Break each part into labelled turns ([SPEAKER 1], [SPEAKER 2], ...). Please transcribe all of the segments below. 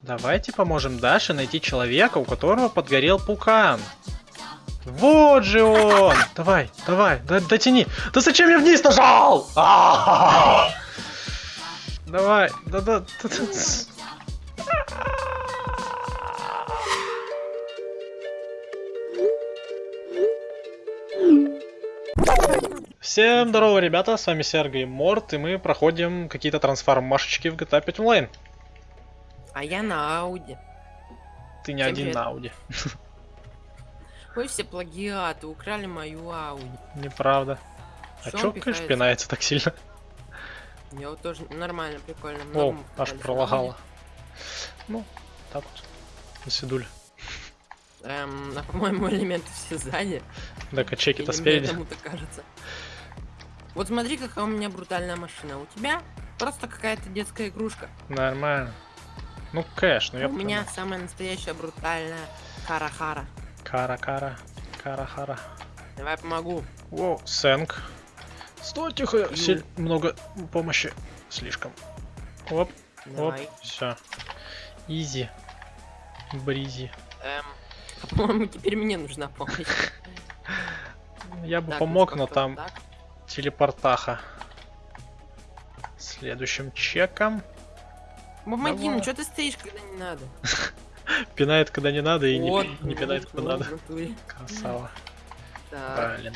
[SPEAKER 1] Давайте поможем Даше найти человека, у которого подгорел пукан. Вот же он! Давай, давай, да, дотяни. Да зачем я вниз нажал? А-а-а! Давай, да, да, да, да. Всем здорово, ребята, с вами Серго и Морт, и мы проходим какие-то трансформашечки в GTA 5 онлайн.
[SPEAKER 2] А я на Ауди.
[SPEAKER 1] Ты не
[SPEAKER 2] Всем
[SPEAKER 1] один
[SPEAKER 2] привет.
[SPEAKER 1] на Ауди.
[SPEAKER 2] Вы все плагиаты, украли мою Ауди.
[SPEAKER 1] Неправда. А
[SPEAKER 2] Чё пихается?
[SPEAKER 1] пинается так сильно?
[SPEAKER 2] Я вот тоже нормально, прикольно.
[SPEAKER 1] О, аж пролагало. Ну, так вот.
[SPEAKER 2] Ауди. Эм, а по-моему, элементы все сзади.
[SPEAKER 1] Да, качеки-то спереди.
[SPEAKER 2] кому-то кажется. Вот смотри, какая у меня брутальная машина. У тебя просто какая-то детская игрушка.
[SPEAKER 1] Нормально. Ну, кэш, ну я
[SPEAKER 2] у меня самая настоящая брутальная Кара-Хара.
[SPEAKER 1] Кара-кара. Кара-хара.
[SPEAKER 2] Давай помогу.
[SPEAKER 1] Воу, сэнк. Стой, тихо, силь- много помощи. Слишком. Оп, оп, все. Изи. Бризи.
[SPEAKER 2] Эм, а, по-моему, теперь мне нужна помощь.
[SPEAKER 1] Я бы
[SPEAKER 2] Так,
[SPEAKER 1] помог, но там
[SPEAKER 2] так?
[SPEAKER 1] телепортаха. Следующим чеком.
[SPEAKER 2] Ну
[SPEAKER 1] Давай.
[SPEAKER 2] что ты стоишь, когда не надо?
[SPEAKER 1] Пинает, когда не надо, и не
[SPEAKER 2] Вот,
[SPEAKER 1] не, пинает, когда
[SPEAKER 2] вот,
[SPEAKER 1] надо.
[SPEAKER 2] натуре.
[SPEAKER 1] Красава.
[SPEAKER 2] Так,
[SPEAKER 1] Блин.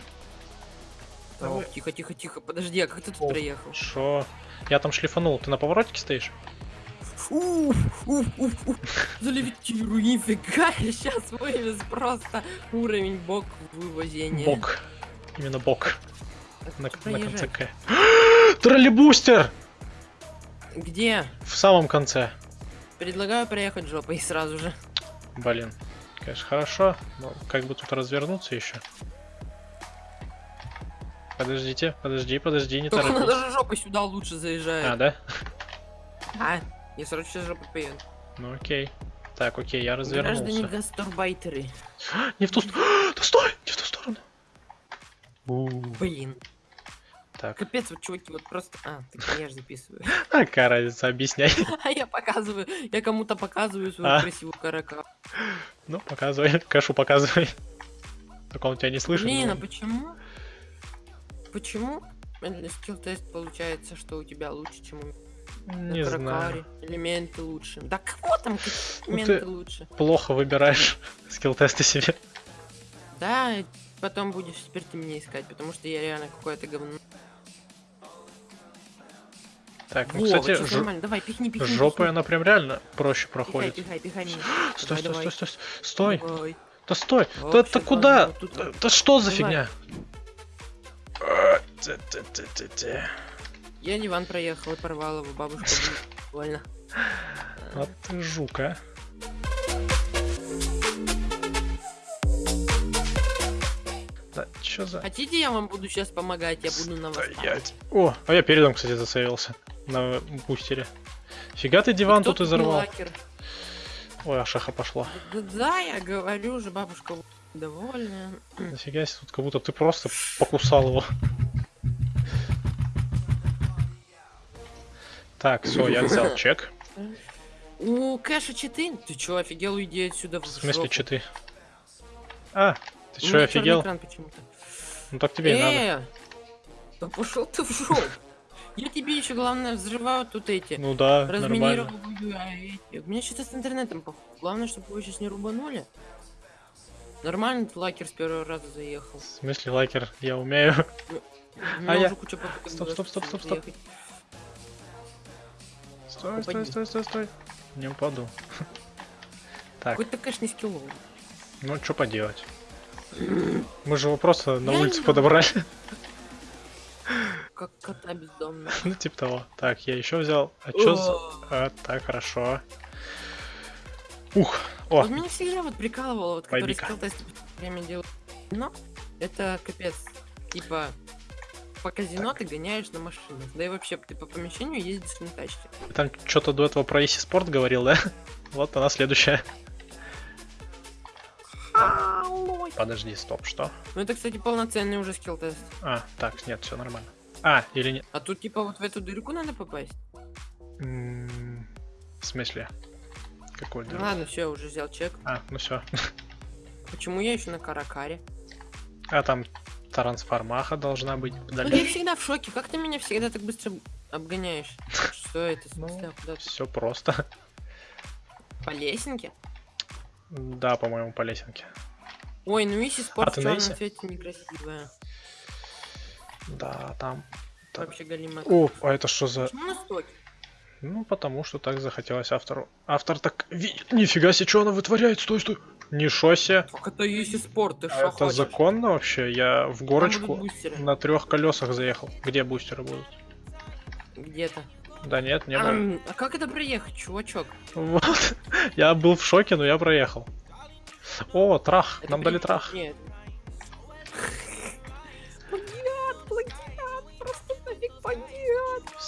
[SPEAKER 1] Давай.
[SPEAKER 2] тихо, тихо, тихо, подожди, а как ты тут
[SPEAKER 1] О.
[SPEAKER 2] проехал?
[SPEAKER 1] Шо? Я там шлифанул. Ты на поворотике стоишь?
[SPEAKER 2] Уф, уф, уф, уф, залевитирую, нифига, сейчас вывез просто уровень бок вывозения.
[SPEAKER 1] Бок. Именно бок.
[SPEAKER 2] Так,
[SPEAKER 1] На,
[SPEAKER 2] куда
[SPEAKER 1] на конце? К. Троллейбустер!
[SPEAKER 2] Где?
[SPEAKER 1] В самом конце.
[SPEAKER 2] Предлагаю проехать жопой сразу же.
[SPEAKER 1] Блин. Конечно, хорошо. Но как бы тут развернуться еще? Подождите, подожди, подожди, не
[SPEAKER 2] Только
[SPEAKER 1] торопись.
[SPEAKER 2] надо же жопой сюда лучше
[SPEAKER 1] А,
[SPEAKER 2] заезжает.
[SPEAKER 1] да?
[SPEAKER 2] А, я сразу сейчас жопой поеду.
[SPEAKER 1] Ну окей. Так, окей, я
[SPEAKER 2] Граждане
[SPEAKER 1] развернулся.
[SPEAKER 2] гастарбайтеры.
[SPEAKER 1] Не в ту сторону. Да стой! Не в ту сторону.
[SPEAKER 2] Блин.
[SPEAKER 1] Так,
[SPEAKER 2] Капец, вот чуваки, вот просто... А, так я же записываю.
[SPEAKER 1] а какая разница, объясняй.
[SPEAKER 2] А я показываю, я кому-то показываю свою
[SPEAKER 1] А.
[SPEAKER 2] красивую карака.
[SPEAKER 1] Ну, показывай, кэшу показывай. Так он тебя не слышит.
[SPEAKER 2] Блин, а
[SPEAKER 1] но-
[SPEAKER 2] почему? Почему? Скилл тест получается, что у тебя лучше, чем у меня.
[SPEAKER 1] Не
[SPEAKER 2] На
[SPEAKER 1] знаю.
[SPEAKER 2] Элементы лучше. Да кого там
[SPEAKER 1] Ну
[SPEAKER 2] элементы
[SPEAKER 1] ты-
[SPEAKER 2] лучше?
[SPEAKER 1] Плохо выбираешь скилл-тесты себе.
[SPEAKER 2] Да, потом будешь теперь ты меня искать, потому что я реально какое-то говно.
[SPEAKER 1] Так, ну,
[SPEAKER 2] Во,
[SPEAKER 1] кстати,
[SPEAKER 2] вот нормально. Давай, пихни, пихни.
[SPEAKER 1] жопой
[SPEAKER 2] пихни.
[SPEAKER 1] она прям реально проще
[SPEAKER 2] Пихай,
[SPEAKER 1] проходит.
[SPEAKER 2] пихай, пихай меня.
[SPEAKER 1] Стой,
[SPEAKER 2] Давай,
[SPEAKER 1] стой, стой,
[SPEAKER 2] давай.
[SPEAKER 1] стой, стой. Да стой. Да
[SPEAKER 2] Вообще,
[SPEAKER 1] это куда?
[SPEAKER 2] тут-
[SPEAKER 1] Да- Да что за
[SPEAKER 2] Давай.
[SPEAKER 1] фигня? А.
[SPEAKER 2] Я диван проехал и порвал его, бабушка будет больно.
[SPEAKER 1] Вот ты жук, а. Да, чё за...
[SPEAKER 2] Хотите, я вам буду сейчас помогать? Я буду на вас.
[SPEAKER 1] Стоять. О, а я передом, кстати, засейвился. На бустере. Фига ты диван тут изорвал.
[SPEAKER 2] лакер?
[SPEAKER 1] Ой, Ашаха пошла.
[SPEAKER 2] Да, да, я говорю же, бабушка довольная.
[SPEAKER 1] Нафига себе, тут как будто ты просто покусал его. Так, все, я взял чек.
[SPEAKER 2] У Кэша читы? Ты чё, офигел, уйди отсюда в
[SPEAKER 1] В смысле, читы? А, ты
[SPEAKER 2] чёрный
[SPEAKER 1] офигел? Ну так тебе и надо.
[SPEAKER 2] Э, да пошел ты в жопу. Я тебе еще главное взрываю тут эти.
[SPEAKER 1] Ну да, нормально.
[SPEAKER 2] Разминировываю, а эти. У меня что-то с интернетом похуй. Главное, чтобы вы сейчас не рубанули. Нормально лакер с первого раза заехал.
[SPEAKER 1] В смысле, лайкер, я умею.
[SPEAKER 2] У меня
[SPEAKER 1] А я- Стоп, стоп, стоп, стоп, стоп. Стой, стой, стой, стой, стой. Не упаду. Так,
[SPEAKER 2] Какой-то кэш не скилловый.
[SPEAKER 1] ну что поделать? Мы же его просто на улице подобрали.
[SPEAKER 2] Как кота бездомного.
[SPEAKER 1] Ну, типа того. Так, я еще взял. А чё за... А, так, хорошо. Ух, о,
[SPEAKER 2] Вот меня всегда вот прикалывало, вот который скилл тесты время делал. Но это капец. Типа по казино ты гоняешь на машинах. Да и вообще ты по помещению ездишь на тачке.
[SPEAKER 1] там что-то до этого про Easy Sport говорил, да? Вот она следующая. Подожди, стоп, что?
[SPEAKER 2] Ну это, кстати, полноценный уже скилл тест.
[SPEAKER 1] А, так, нет, все нормально. А, или нет?
[SPEAKER 2] А тут типа вот в эту дырку надо попасть.
[SPEAKER 1] М, В смысле? Какой
[SPEAKER 2] Ну
[SPEAKER 1] дыру?
[SPEAKER 2] ладно, все, уже взял чек.
[SPEAKER 1] А, ну все.
[SPEAKER 2] Почему я еще на каракаре?
[SPEAKER 1] А там трансформаха должна быть
[SPEAKER 2] Ну я всегда в шоке. Как ты меня всегда так быстро обгоняешь? Что это?
[SPEAKER 1] Ну? Все просто.
[SPEAKER 2] По лесенке?
[SPEAKER 1] Да, по-моему, по лесенке.
[SPEAKER 2] Ой, ну Иси
[SPEAKER 1] А
[SPEAKER 2] спорт
[SPEAKER 1] ты
[SPEAKER 2] в
[SPEAKER 1] на
[SPEAKER 2] черном
[SPEAKER 1] Иси?
[SPEAKER 2] цвете некрасивая.
[SPEAKER 1] Да, там. Так.
[SPEAKER 2] Вообще галимая.
[SPEAKER 1] О, а это что за...
[SPEAKER 2] Почему?
[SPEAKER 1] Ну, потому что так захотелось автору. Автор так... Ви- Нифига себе, что она вытворяет? Стой, стой. Ничего себе.
[SPEAKER 2] Как это Иси спорт? Ты
[SPEAKER 1] А это
[SPEAKER 2] хочешь?
[SPEAKER 1] законно вообще? Я в горочку на трех колесах заехал. Где бустеры будут?
[SPEAKER 2] Где-то.
[SPEAKER 1] Да нет, не было.
[SPEAKER 2] Ам, А как это проехать, чувачок?
[SPEAKER 1] Вот. Я был в шоке, но я проехал. О, трах.
[SPEAKER 2] Это
[SPEAKER 1] Нам
[SPEAKER 2] при-
[SPEAKER 1] дали трах.
[SPEAKER 2] Нет.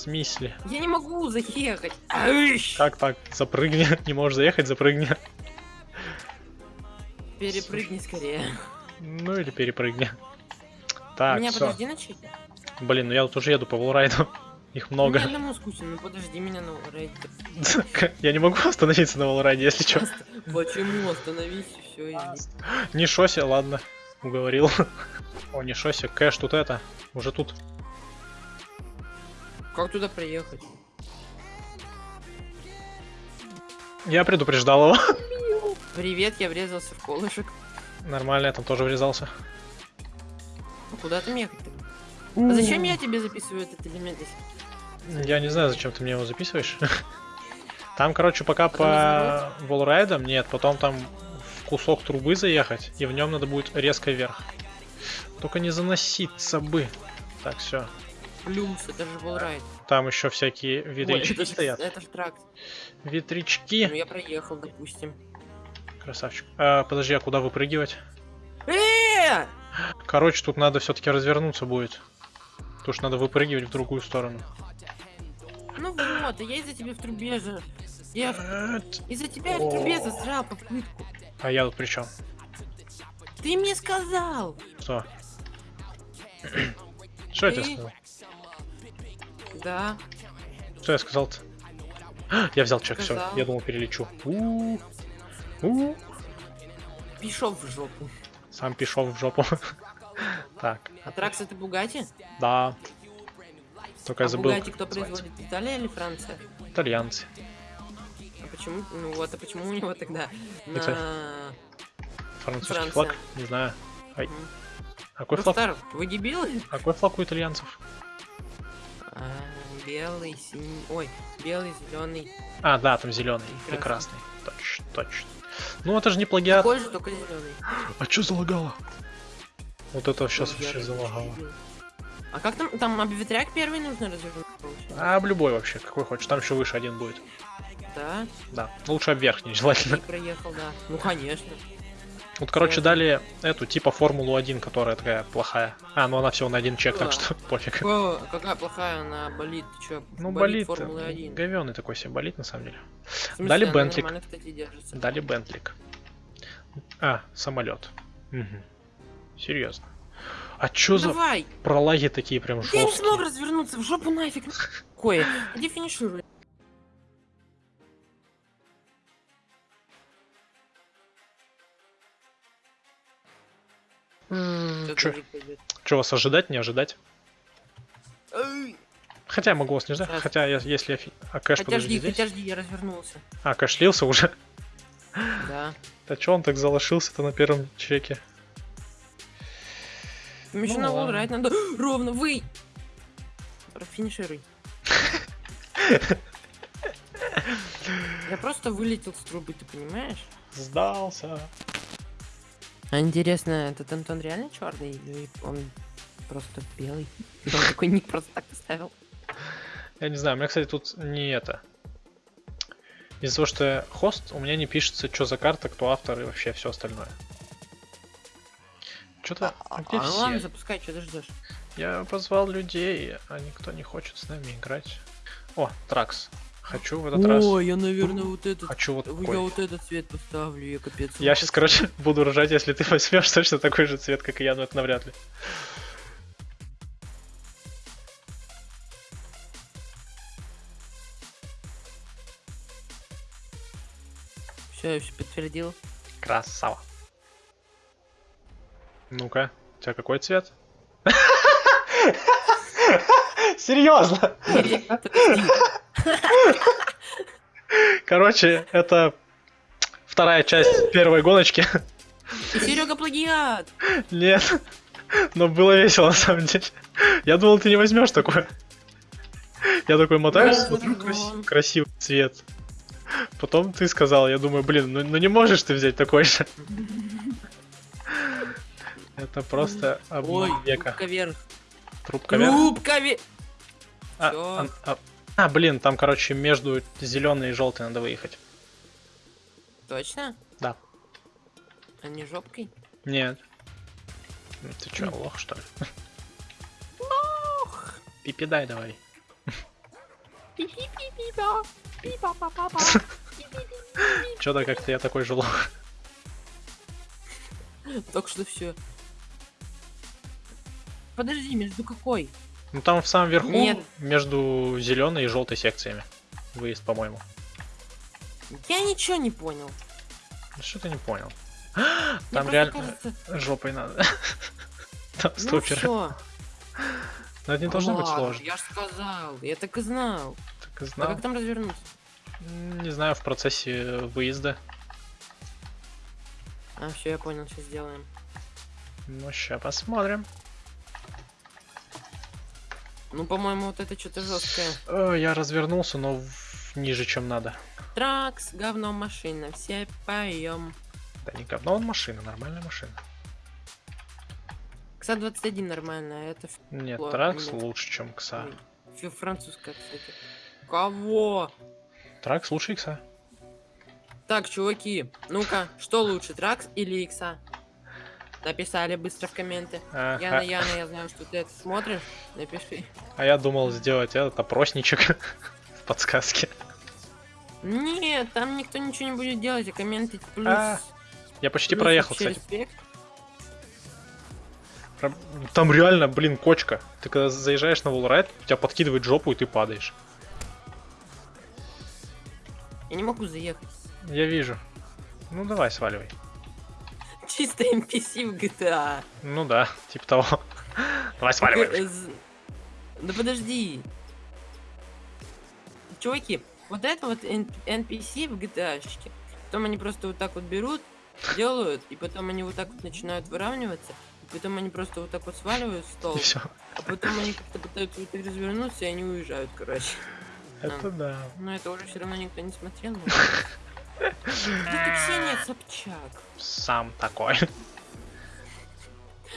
[SPEAKER 1] Смысле?
[SPEAKER 2] Я не могу заехать.
[SPEAKER 1] Как так? Запрыгни. Не можешь заехать, запрыгни.
[SPEAKER 2] Перепрыгни скорее.
[SPEAKER 1] Ну или перепрыгни. Так,
[SPEAKER 2] меня
[SPEAKER 1] все.
[SPEAKER 2] подожди начать.
[SPEAKER 1] Блин, ну я тут уже еду по волрайду. Их много.
[SPEAKER 2] Мне одному скучно, ну подожди меня на рейде.
[SPEAKER 1] Я не могу остановиться на волрайде, если что.
[SPEAKER 2] Почему? Остановись, все, иди.
[SPEAKER 1] Не шосе, ладно. Уговорил. О, не шосе, кэш тут это. Уже тут.
[SPEAKER 2] Как туда приехать?
[SPEAKER 1] Я предупреждал его.
[SPEAKER 2] Привет, я врезался в колышек.
[SPEAKER 1] Нормально, я там тоже врезался.
[SPEAKER 2] А куда там ехать-то? А зачем я тебе записываю этот элемент?
[SPEAKER 1] Я не знаю, зачем ты мне его записываешь. Там, короче, пока
[SPEAKER 2] Потом
[SPEAKER 1] по волрайдам, нет, потом там в кусок трубы заехать, и в нем надо будет резко вверх. Только не заноситься бы. Так, все.
[SPEAKER 2] Плюс, это же волрайд.
[SPEAKER 1] Там еще всякие
[SPEAKER 2] Ой,
[SPEAKER 1] ветрячки
[SPEAKER 2] это, же-
[SPEAKER 1] стоят.
[SPEAKER 2] это же тракт. Ну
[SPEAKER 1] Ветрячки.
[SPEAKER 2] я проехал, допустим.
[SPEAKER 1] Красавчик. А, подожди, а куда выпрыгивать?
[SPEAKER 2] Э!
[SPEAKER 1] Короче, тут надо все-таки развернуться будет. Потому что надо выпрыгивать в другую сторону.
[SPEAKER 2] Ну вот, я из-за тебя в трубе же. Я из-за тебя в трубе засрал попытку.
[SPEAKER 1] А я тут при чем?
[SPEAKER 2] Ты мне сказал.
[SPEAKER 1] Что? Что я тебе сказал?
[SPEAKER 2] Да.
[SPEAKER 1] Что я сказал-то? Я взял чек, все. Я думал, перелечу.
[SPEAKER 2] Пішов в жопу.
[SPEAKER 1] Сам пішов в жопу. Так,
[SPEAKER 2] А Тракс это Бугати?
[SPEAKER 1] да. Только я
[SPEAKER 2] А
[SPEAKER 1] забыл.
[SPEAKER 2] Бугати кто производит? Италия или Франция?
[SPEAKER 1] Итальянцы.
[SPEAKER 2] А почему? Ну вот, а почему у него тогда
[SPEAKER 1] Это-
[SPEAKER 2] на...
[SPEAKER 1] Французский
[SPEAKER 2] Франция.
[SPEAKER 1] флаг? Не знаю. Ай.
[SPEAKER 2] Мгм.
[SPEAKER 1] Какой флаг?
[SPEAKER 2] Рустар, вы дебилы?
[SPEAKER 1] А Какой флаг у итальянцев?
[SPEAKER 2] А, белый, синий... Ой, белый, зеленый.
[SPEAKER 1] А, да, там зеленый и
[SPEAKER 2] красный.
[SPEAKER 1] Точно, точно. Ну это же не плагиат.
[SPEAKER 2] Такой же, только зеленый.
[SPEAKER 1] А что залагало? Вот это сейчас вообще залагало.
[SPEAKER 2] А как там, там обветряк первый нужно развернуть?
[SPEAKER 1] А об любой вообще, какой хочешь. Там еще выше один будет.
[SPEAKER 2] Да?
[SPEAKER 1] Да. Лучше об верхний, желательно.
[SPEAKER 2] И проехал, да. Ну, конечно.
[SPEAKER 1] Вот, короче, дали эту типа Формулу 1, которая такая плохая. А, ну она всего на один чек, так что пофиг.
[SPEAKER 2] О, какая плохая она болит, ты чё?
[SPEAKER 1] Ну, болит.
[SPEAKER 2] 1.
[SPEAKER 1] Говёный такой себе болит, на самом деле.
[SPEAKER 2] Смысле,
[SPEAKER 1] Дали Бентлик.
[SPEAKER 2] кстати.
[SPEAKER 1] Дали Бентлик. А, самолет. Серьезно. А чё за
[SPEAKER 2] Давай!
[SPEAKER 1] пролаги такие прям
[SPEAKER 2] Я не смог
[SPEAKER 1] жесткие?
[SPEAKER 2] развернуться, в жопу нафиг. Кое, иди финишируй.
[SPEAKER 1] Чё вас ожидать, не ожидать? Хотя я могу вас не ждать,
[SPEAKER 2] Сейчас.
[SPEAKER 1] хотя я- если я... А кэш,
[SPEAKER 2] Хотя
[SPEAKER 1] подожди,
[SPEAKER 2] жди,
[SPEAKER 1] здесь?
[SPEAKER 2] хотя жди, я развернулся.
[SPEAKER 1] А, кэш слился уже?
[SPEAKER 2] Да.
[SPEAKER 1] Да чё он так залошился-то на первом чеке?
[SPEAKER 2] Им еще
[SPEAKER 1] Ну
[SPEAKER 2] на райд надо ровно, вы! Профинишируй. Я просто вылетел с трубы, ты понимаешь?
[SPEAKER 1] Сдался.
[SPEAKER 2] А интересно, этот Антон реально черный или он просто белый? Он такой ник просто так поставил.
[SPEAKER 1] Я не знаю, у меня, кстати, тут не это. Из-за того, что я хост, у меня не пишется, что за карта, кто автор и вообще все остальное. Что-то...
[SPEAKER 2] А,
[SPEAKER 1] где
[SPEAKER 2] ну ладно, запускай, что ты ждешь?
[SPEAKER 1] Я позвал людей, а никто не хочет с нами играть. О, Тракс. Хочу в этот раз.
[SPEAKER 2] я, наверное, вот этот...
[SPEAKER 1] Хочу вот
[SPEAKER 2] Я
[SPEAKER 1] такой.
[SPEAKER 2] вот этот цвет поставлю, я капец.
[SPEAKER 1] Я сейчас, короче, буду ржать, если ты возьмешь точно такой же цвет, как и я, но это навряд ли.
[SPEAKER 2] Все, я все подтвердил.
[SPEAKER 1] Красава. Ну-ка, у тебя какой цвет? Серьезно? Короче, это вторая часть первой гоночки.
[SPEAKER 2] И Серега плагиат.
[SPEAKER 1] Нет. Но было весело на самом деле. Я думал, ты не возьмешь такое. Я такой мотаюсь, смотрю,
[SPEAKER 2] да.
[SPEAKER 1] краси- красивый цвет. Потом ты сказал, я думаю, блин, ну, ну не можешь ты взять такой же. Это просто обман века.
[SPEAKER 2] вверх.
[SPEAKER 1] Трубка вверх.
[SPEAKER 2] Трубка вверх.
[SPEAKER 1] А, а, а, а, блин, там, короче, между зеленой и желтой надо выехать.
[SPEAKER 2] Точно?
[SPEAKER 1] Да.
[SPEAKER 2] А не жопкой?
[SPEAKER 1] Нет. Ты чё, лох, что ли?
[SPEAKER 2] Ох.
[SPEAKER 1] Пипи дай давай. Чё-то как-то я такой же лох.
[SPEAKER 2] Только что все. Подожди, между какой?
[SPEAKER 1] Ну там в самом верху,
[SPEAKER 2] Нет.
[SPEAKER 1] между зеленой и желтой секциями. Выезд, по-моему.
[SPEAKER 2] Я ничего не понял.
[SPEAKER 1] Ну, Что ты не понял?
[SPEAKER 2] Мне
[SPEAKER 1] Там реально
[SPEAKER 2] кажется-
[SPEAKER 1] жопой надо. Там
[SPEAKER 2] Ну
[SPEAKER 1] стопер.
[SPEAKER 2] всё.
[SPEAKER 1] Но это не должно быть сложно.
[SPEAKER 2] Я же сказал, я так и знал.
[SPEAKER 1] Так и
[SPEAKER 2] А
[SPEAKER 1] знал.
[SPEAKER 2] как там развернуться?
[SPEAKER 1] Не знаю, в процессе выезда.
[SPEAKER 2] А, все, я понял, сейчас сделаем.
[SPEAKER 1] Ну, ща посмотрим.
[SPEAKER 2] Ну, по-моему, вот это что-то жесткое.
[SPEAKER 1] Э, Я развернулся, но ниже, чем надо.
[SPEAKER 2] Тракс, говно машина, все поем.
[SPEAKER 1] Да не говно, он машина, нормальная машина.
[SPEAKER 2] Кса 21 нормально, а это
[SPEAKER 1] Нет,
[SPEAKER 2] Ладно,
[SPEAKER 1] Тракс
[SPEAKER 2] нет.
[SPEAKER 1] лучше, чем Кса.
[SPEAKER 2] фи- французская, кстати. Кого?
[SPEAKER 1] Тракс лучше Икса.
[SPEAKER 2] Так, чуваки, ну-ка, что лучше, Тракс или Икса? Написали быстро в комменты.
[SPEAKER 1] А,
[SPEAKER 2] Яна,
[SPEAKER 1] а-
[SPEAKER 2] Яна, я знаю, что ты это смотришь. Напиши.
[SPEAKER 1] а я думал сделать этот опросничек в подсказке.
[SPEAKER 2] Нет, там никто ничего не будет делать, а комменты плюс.
[SPEAKER 1] А, Я почти
[SPEAKER 2] плюс
[SPEAKER 1] проехал, кстати.
[SPEAKER 2] респект.
[SPEAKER 1] Там реально, блин, кочка. Ты когда заезжаешь на волрайд, тебя подкидывает жопу, и ты падаешь.
[SPEAKER 2] Я не могу заехать.
[SPEAKER 1] Я вижу. Ну давай, сваливай.
[SPEAKER 2] Чисто NPC в GTA.
[SPEAKER 1] Ну да, типа того. Давай сваливай.
[SPEAKER 2] Да подожди. Чуваки, вот это вот NPC в GTA, -шке. потом они просто вот так вот берут, делают, и потом они вот так вот начинают выравниваться, и потом они просто вот так вот сваливают стол, а потом они как-то пытаются вот развернуться, и они уезжают, короче.
[SPEAKER 1] Это да.
[SPEAKER 2] Но это уже все равно никто не смотрел. но- Это Ксения Собчак.
[SPEAKER 1] Сам такой.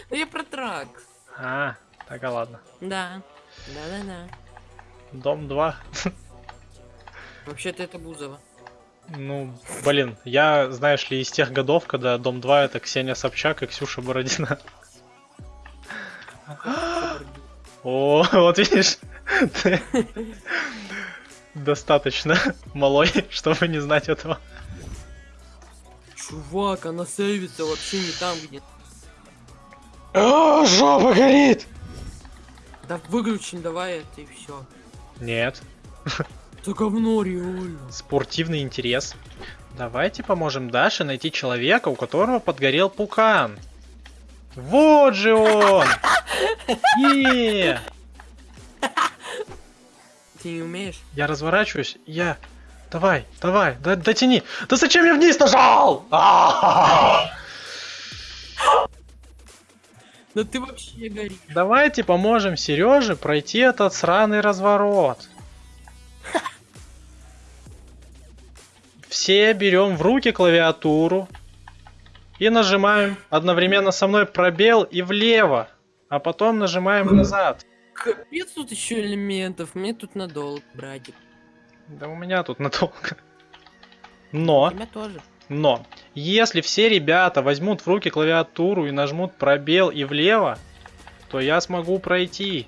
[SPEAKER 2] Да я про трак.
[SPEAKER 1] А, так, а ладно.
[SPEAKER 2] Да. Да-да-да.
[SPEAKER 1] Дом 2.
[SPEAKER 2] Вообще-то это Бузова.
[SPEAKER 1] Ну, блин, я, знаешь ли, из тех годов, когда Дом 2 это Ксения Собчак и Ксюша Бородина. О, вот видишь, ты достаточно малой, чтобы не знать этого.
[SPEAKER 2] Чувак, она сейвится вообще не там, где...
[SPEAKER 1] О, жопа горит!
[SPEAKER 2] Да выключим давай это и все.
[SPEAKER 1] Нет,
[SPEAKER 2] Это говно реально.
[SPEAKER 1] спортивный интерес. Давайте поможем Даше найти человека, у которого подгорел пукан. Вот же он! Е!
[SPEAKER 2] Ты не умеешь?
[SPEAKER 1] Я разворачиваюсь, я... Давай, давай, да, дотяни. Да зачем я вниз нажал? А!
[SPEAKER 2] Да ты вообще горишь.
[SPEAKER 1] Давайте поможем Сереже пройти этот сраный разворот. Все берем в руки клавиатуру и нажимаем одновременно со мной пробел и влево, а потом нажимаем назад.
[SPEAKER 2] Капец тут еще элементов. Мне тут надолго, братик.
[SPEAKER 1] Да у меня тут надолго.
[SPEAKER 2] У
[SPEAKER 1] Но,
[SPEAKER 2] тебя тоже.
[SPEAKER 1] но, если все ребята возьмут в руки клавиатуру и нажмут пробел и влево, то я смогу пройти.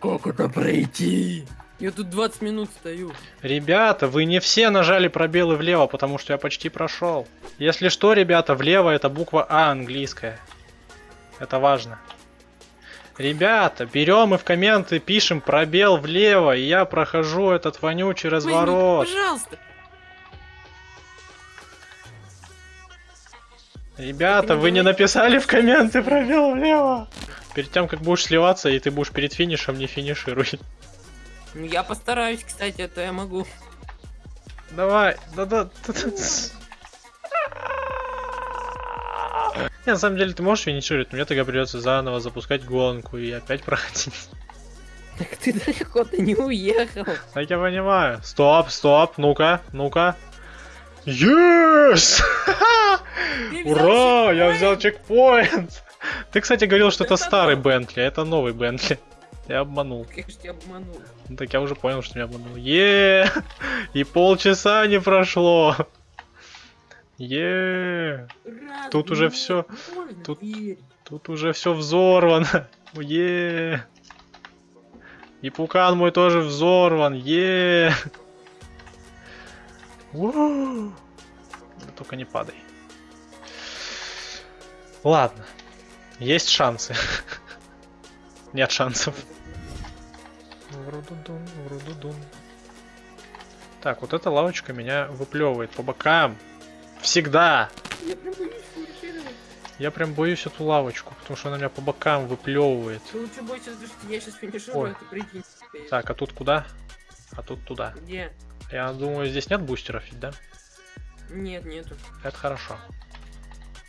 [SPEAKER 2] Как это пройти? Я тут 20 минут стою.
[SPEAKER 1] Ребята, вы не все нажали пробелы влево, потому что я почти прошел. Если что, ребята, влево это буква А английская. Это важно. Ребята, берем и в комменты пишем пробел влево, и я прохожу этот вонючий разворот.
[SPEAKER 2] Мэнни, пожалуйста.
[SPEAKER 1] Ребята, вы не написали в комменты пробел влево. Перед тем, как будешь сливаться, и ты будешь перед финишем, не финишируй.
[SPEAKER 2] Ну, я постараюсь, кстати, а это я могу.
[SPEAKER 1] Давай, да-да. Не, на самом деле ты можешь финишировать, но мне тогда придется заново запускать гонку и опять проходить.
[SPEAKER 2] Так ты далеко-то не уехал.
[SPEAKER 1] Так я понимаю. Стоп, стоп, ну-ка, ну-ка. Yes! Ура! Я взял чекпоинт! Ты, кстати, говорил, что это старый. Бентли, а это новый Бентли. Я обманул.
[SPEAKER 2] Конечно, тебя обманул.
[SPEAKER 1] Ну, так я уже понял, что меня обманул. Е! И полчаса не прошло. Е!
[SPEAKER 2] Раз,
[SPEAKER 1] Тут уже
[SPEAKER 2] можно
[SPEAKER 1] тут-. Тут уже все взорвано. Е! И пукан мой тоже взорван. Е! Уу. Да Только не падай. Ладно. Есть шансы. Нет шансов. Врудудун, врудудун. Так, вот эта лавочка меня выплевывает по бокам. Всегда.
[SPEAKER 2] Я прям боюсь.
[SPEAKER 1] Я прям боюсь эту лавочку, потому что она меня по бокам выплевывает.
[SPEAKER 2] Ты лучше бойся, что я сейчас финиширую,
[SPEAKER 1] Ой.
[SPEAKER 2] а ты прикинь.
[SPEAKER 1] Так, а тут куда? А тут туда.
[SPEAKER 2] Где?
[SPEAKER 1] Я думаю, здесь нет бустеров, ведь, да?
[SPEAKER 2] Нет, нету.
[SPEAKER 1] Это хорошо.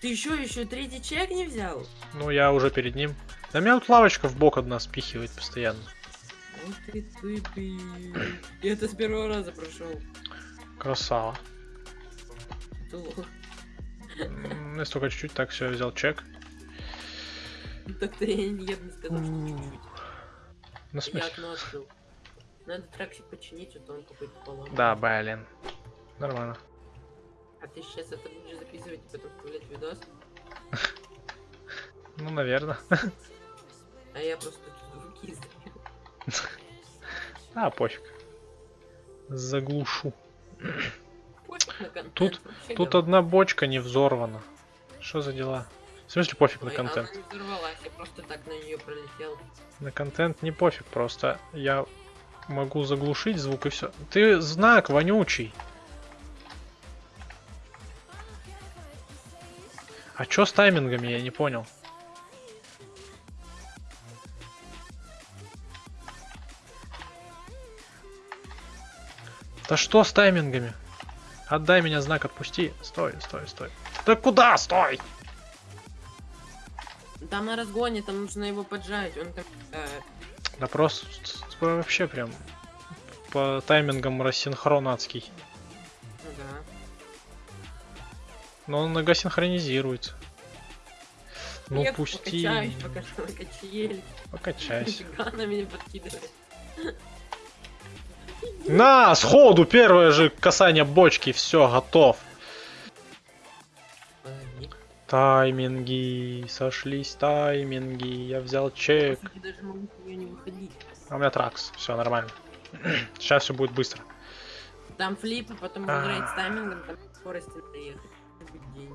[SPEAKER 2] Ты еще еще третий чек не взял?
[SPEAKER 1] Ну, я уже перед ним. Да меня тут лавочка в бок одна спихивает постоянно.
[SPEAKER 2] Вот ты тупый. Я это с первого раза прошел.
[SPEAKER 1] Красава.
[SPEAKER 2] Ты лох.
[SPEAKER 1] М, Если только чуть-чуть, так все, я взял чек.
[SPEAKER 2] Так-то я я бы не сказал, что чуть-чуть.
[SPEAKER 1] Ну,
[SPEAKER 2] Я
[SPEAKER 1] смысле?
[SPEAKER 2] окно открыл. Надо траксик починить, а то он какой-то поломан.
[SPEAKER 1] Да, блин. Нормально.
[SPEAKER 2] А ты сейчас это будешь записывать и потом вставлять видос?
[SPEAKER 1] Ну, наверное.
[SPEAKER 2] А я просто издаю.
[SPEAKER 1] А, пофиг. Заглушу.
[SPEAKER 2] На
[SPEAKER 1] Тут- Тут одна бочка не взорвана. Что за дела? В смысле пофиг на
[SPEAKER 2] Ой,
[SPEAKER 1] контент?
[SPEAKER 2] Она не взорвалась, я просто так на нее пролетел.
[SPEAKER 1] На контент не пофиг, просто я могу заглушить звук и все. Ты знак вонючий. А чё с таймингами, я не понял. Да что с таймингами? Отдай меня знак, отпусти. Стой, стой, стой. Да куда? Стой!
[SPEAKER 2] Там на разгоне, там нужно его поджать. Он там. э,
[SPEAKER 1] Да просто вообще прям по таймингам рассинхронатский.
[SPEAKER 2] ну да.
[SPEAKER 1] Но он нога синхронизируется. Ну
[SPEAKER 2] Я
[SPEAKER 1] пусти.
[SPEAKER 2] Покачаюсь, на качели.
[SPEAKER 1] Покачайся.
[SPEAKER 2] Меня подкидывает.
[SPEAKER 1] На, сходу, первое же касание бочки, все, готов. Тайминги, сошлись тайминги, я взял чек.
[SPEAKER 2] Я даже могу с неё не выходить.
[SPEAKER 1] А у меня тракс, все нормально. Сейчас все будет быстро.
[SPEAKER 2] Там флип, а потом
[SPEAKER 1] А.
[SPEAKER 2] играть с таймингом, там скорости надо ехать. Будет день.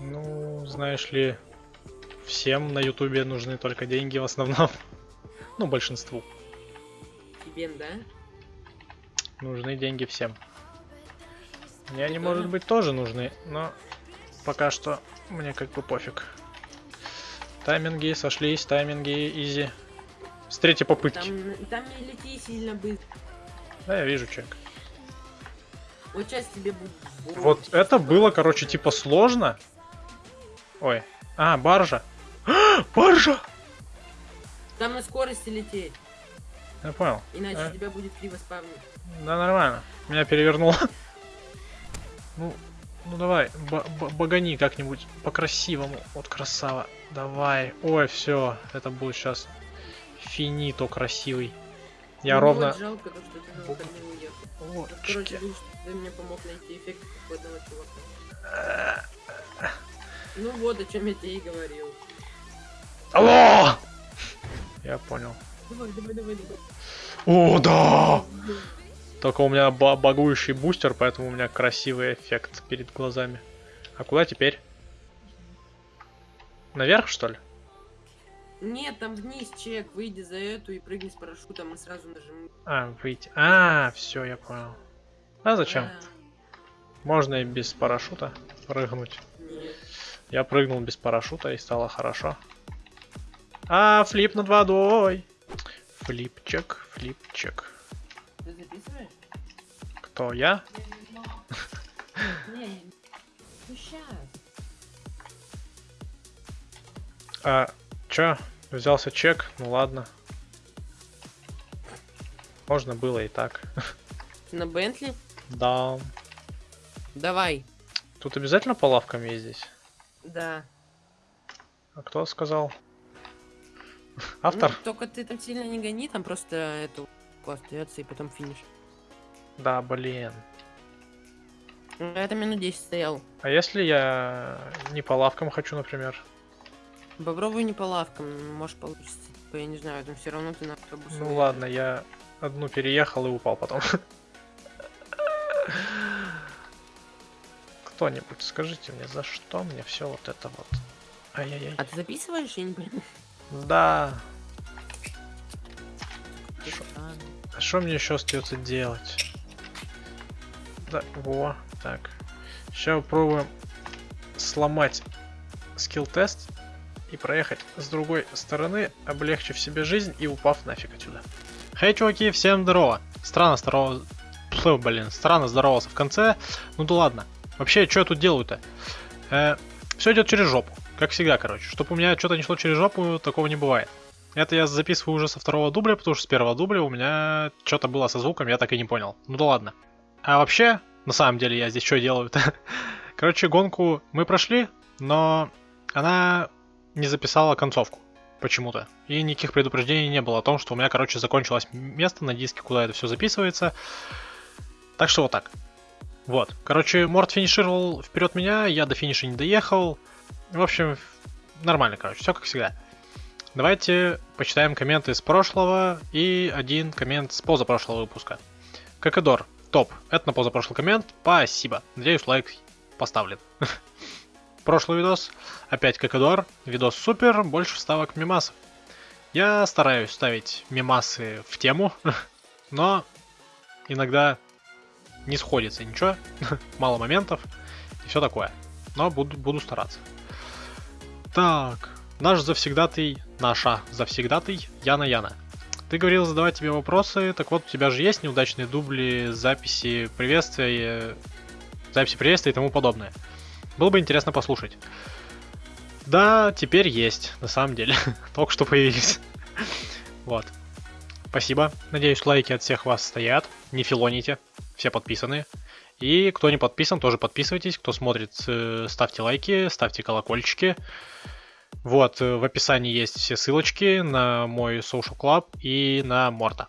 [SPEAKER 1] Ну, знаешь ли, всем на ютубе нужны только деньги в основном. Ну, большинству.
[SPEAKER 2] Тебе, да?
[SPEAKER 1] Нужны деньги всем. Мне они, может быть, тоже нужны, но пока что мне как бы пофиг. Тайминги сошлись, тайминги изи. С третьей попытки.
[SPEAKER 2] Там, там не лети сильно быстро.
[SPEAKER 1] Да, я вижу чек.
[SPEAKER 2] Вот сейчас тебе будет...
[SPEAKER 1] Вот это было, короче, типа сложно. Ой. А, баржа. баржа!
[SPEAKER 2] Там на скорости лететь,
[SPEAKER 1] Я понял.
[SPEAKER 2] иначе
[SPEAKER 1] А.
[SPEAKER 2] тебя будет криво спавнить.
[SPEAKER 1] Да, нормально. Меня перевернуло. Ну, ну давай, ба- ба- багани как-нибудь по-красивому. Вот красава. Давай. Ой, все. Это будет сейчас финито красивый. Я
[SPEAKER 2] Ну,
[SPEAKER 1] ровно...
[SPEAKER 2] Вот жалко, то, что ты на выходные уехал.
[SPEAKER 1] Вот,
[SPEAKER 2] короче, ты мне помог найти эффект одного чувака. Ну вот, о чем я тебе и говорил.
[SPEAKER 1] Алло! Я понял.
[SPEAKER 2] Давай, давай, давай, давай.
[SPEAKER 1] О, да! Только у меня ба- багующий бустер, поэтому у меня красивый эффект перед глазами. А куда теперь? Наверх, что ли?
[SPEAKER 2] Нет, там вниз чек, выйди за эту и прыгни с парашютом и сразу нажми.
[SPEAKER 1] А, выйти. А, все, я понял. А зачем?
[SPEAKER 2] Да,
[SPEAKER 1] Можно и без парашюта прыгнуть.
[SPEAKER 2] нет.
[SPEAKER 1] Я прыгнул без парашюта и стало хорошо. А, флип над водой. Флипчик, флипчик.
[SPEAKER 2] Ты записываешь?
[SPEAKER 1] Кто я?
[SPEAKER 2] Не, ну сейчас.
[SPEAKER 1] А, чё? Взялся чек? Ну ладно. Можно было и так.
[SPEAKER 2] На Бентли?
[SPEAKER 1] Да.
[SPEAKER 2] Давай.
[SPEAKER 1] Тут обязательно по лавкам ездить?
[SPEAKER 2] Да.
[SPEAKER 1] А кто сказал? Автор?
[SPEAKER 2] Ну, только ты там сильно не гони, там просто эту остается и потом финиш.
[SPEAKER 1] Да, блин.
[SPEAKER 2] Ну, Я там минут 10 стоял.
[SPEAKER 1] А если я не по лавкам хочу, например?
[SPEAKER 2] Попробуй не по лавкам, может получится. Типа, Я не знаю, там все равно ты на автобус.
[SPEAKER 1] Ну
[SPEAKER 2] выедешь.
[SPEAKER 1] ладно, я одну переехал и упал потом. Кто-нибудь скажите мне, за что мне все вот это вот? Ай-яй-яй.
[SPEAKER 2] А ты записываешь? Я не понимаю.
[SPEAKER 1] Да. А что мне еще остается делать? Да, во, так. Сейчас попробуем сломать скилл-тест и проехать с другой стороны, облегчив себе жизнь и упав нафиг отсюда. Хей, чуваки, всем здорово. Странно здорово... Фу, блин, странно здоровался в конце. Ну да ладно. Вообще, что я тут делаю-то? все идет через жопу. Как всегда, короче. Чтобы у меня что-то не шло через жопу, такого не бывает. Это я записываю уже со второго дубля, потому что с первого дубля у меня что-то было со звуком, я так и не понял. Ну да ладно. А вообще, на самом деле, я здесь что делаю-то? Короче, гонку мы прошли, но она не записала концовку почему-то. И никаких предупреждений не было о том, что у меня, короче, закончилось место на диске, куда это все записывается. Так что вот так. Вот. Короче, Морд финишировал вперед меня, я до финиша не доехал. В общем, нормально, короче, все как всегда. Давайте почитаем комменты с прошлого и один коммент с позапрошлого выпуска. Какадор, топ. Это на позапрошлый коммент. Спасибо. Надеюсь, лайк поставлен. Прошлый видос. Опять Какадор. Видос супер. Больше вставок мемасов. Я стараюсь ставить мемасы в тему, но иногда не сходится ничего. Мало моментов и все такое. Но буду, буду стараться. Так, наш завсегдатый, наша завсегдатый Яна Яна. Ты говорил задавать тебе вопросы, так вот у тебя же есть неудачные дубли, записи приветствия, записи приветствия и тому подобное. Было бы интересно послушать. Да, теперь есть, на самом деле. Только что появились. вот. Спасибо. Надеюсь, лайки от всех вас стоят. Не филоните. Все подписаны. И кто не подписан, тоже подписывайтесь. Кто смотрит, э, ставьте лайки, ставьте колокольчики. Вот, э, в описании есть все ссылочки на мой social club и на Морта.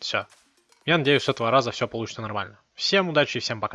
[SPEAKER 1] Все. Я надеюсь, с этого раза все получится нормально. Всем удачи и всем пока.